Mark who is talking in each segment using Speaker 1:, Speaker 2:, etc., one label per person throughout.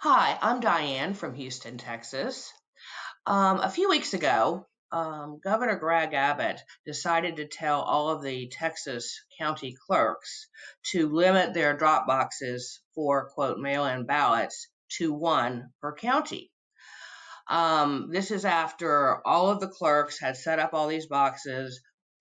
Speaker 1: Hi, I'm Diane from Houston, Texas. Um, a few weeks ago, um, Governor Greg Abbott decided to tell all of the Texas county clerks to limit their drop boxes for quote mail in ballots to one per county. Um, this is after all of the clerks had set up all these boxes,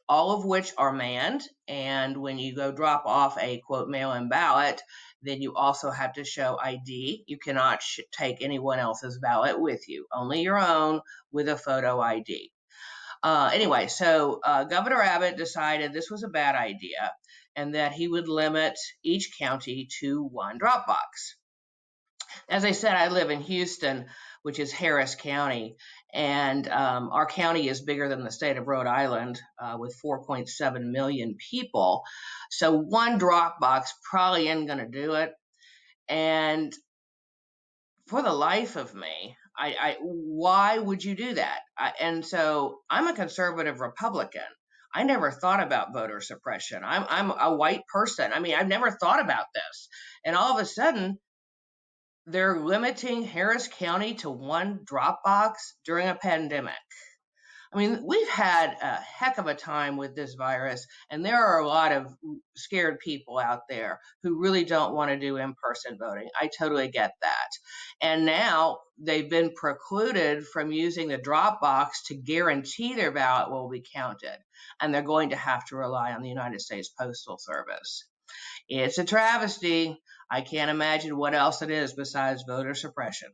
Speaker 1: all of which are manned. And when you go drop off a quote mail in ballot, then you also have to show ID. You cannot sh- take anyone else's ballot with you, only your own with a photo ID. Uh, anyway, so uh, Governor Abbott decided this was a bad idea and that he would limit each county to one drop box. As I said, I live in Houston, which is Harris County, and um, our county is bigger than the state of Rhode Island uh, with 4.7 million people. So one drop box probably isn't going to do it. And for the life of me, I, I why would you do that? I, and so I'm a conservative Republican. I never thought about voter suppression. I'm I'm a white person. I mean, I've never thought about this. And all of a sudden, they're limiting Harris County to one drop box during a pandemic. I mean, we've had a heck of a time with this virus, and there are a lot of scared people out there who really don't want to do in person voting. I totally get that. And now they've been precluded from using the drop box to guarantee their ballot will be counted, and they're going to have to rely on the United States Postal Service. It's a travesty. I can't imagine what else it is besides voter suppression.